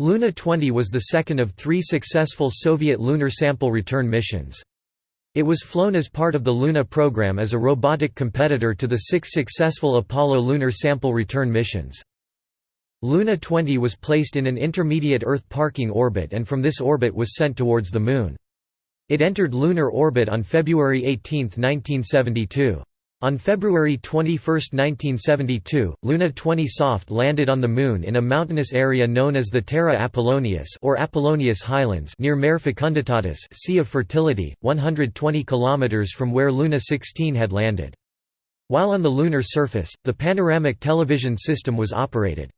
Luna 20 was the second of three successful Soviet lunar sample return missions. It was flown as part of the Luna program as a robotic competitor to the six successful Apollo lunar sample return missions. Luna 20 was placed in an intermediate Earth parking orbit and from this orbit was sent towards the Moon. It entered lunar orbit on February 18, 1972. On February 21, 1972, Luna 20 soft landed on the Moon in a mountainous area known as the Terra Apollonius or Apollonius Highlands near Mare Fecunditatis Sea of Fertility, 120 km from where Luna 16 had landed. While on the lunar surface, the panoramic television system was operated.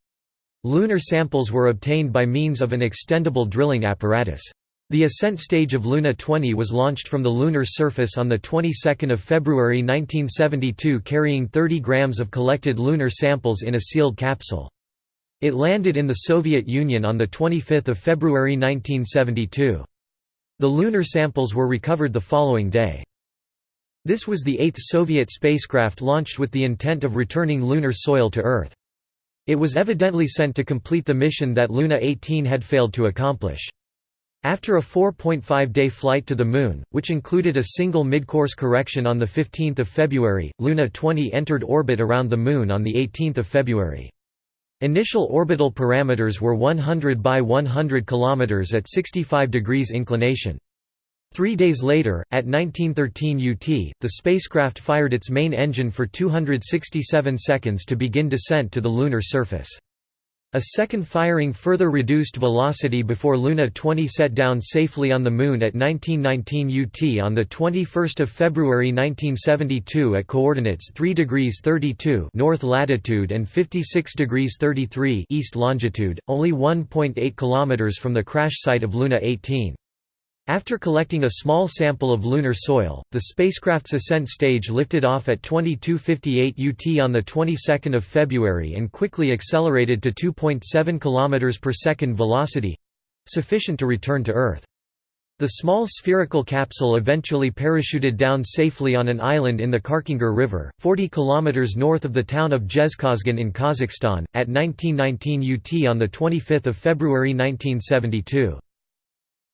Lunar samples were obtained by means of an extendable drilling apparatus. The ascent stage of Luna 20 was launched from the lunar surface on the 22nd of February 1972 carrying 30 grams of collected lunar samples in a sealed capsule. It landed in the Soviet Union on the 25th of February 1972. The lunar samples were recovered the following day. This was the eighth Soviet spacecraft launched with the intent of returning lunar soil to Earth. It was evidently sent to complete the mission that Luna 18 had failed to accomplish. After a 4.5-day flight to the Moon, which included a single mid-course correction on 15 February, Luna 20 entered orbit around the Moon on 18 February. Initial orbital parameters were 100 by 100 km at 65 degrees inclination. Three days later, at 1913 UT, the spacecraft fired its main engine for 267 seconds to begin descent to the lunar surface. A second firing further reduced velocity before Luna 20 set down safely on the Moon at 1919 UT on 21 February 1972 at coordinates 3 degrees 32 north latitude and 56 degrees 33 east longitude, only 1.8 km from the crash site of Luna 18. After collecting a small sample of lunar soil, the spacecraft's ascent stage lifted off at 22:58 UT on the 22nd of February and quickly accelerated to 2.7 km per second velocity, sufficient to return to Earth. The small spherical capsule eventually parachuted down safely on an island in the Karkingir River, 40 km north of the town of Zhezkazgan in Kazakhstan, at 1919 UT on 25 February 1972.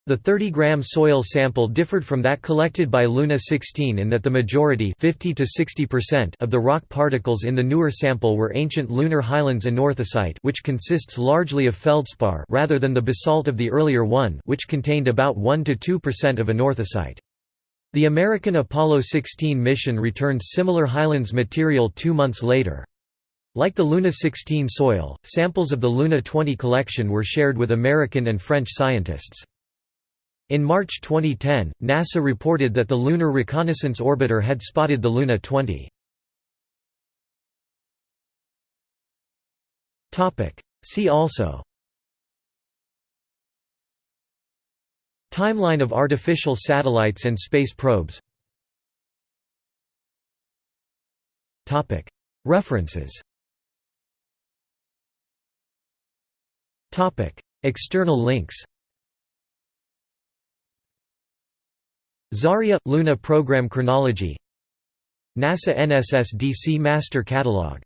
The 30-gram soil sample differed from that collected by Luna 16 in that the majority 50 to 60% of the rock particles in the newer sample were ancient lunar highlands anorthosite which consists largely of feldspar rather than the basalt of the earlier one which contained about 1 to 2% of anorthosite. The American Apollo 16 mission returned similar highlands material two months later. Like the Luna 16 soil, samples of the Luna 20 collection were shared with American and French scientists. In March 2010, NASA reported that the Lunar Reconnaissance Orbiter had spotted the Luna 20. See also. Timeline of artificial satellites and space probes. References. External links Zarya – Luna Program Chronology NASA NSSDC Master Catalog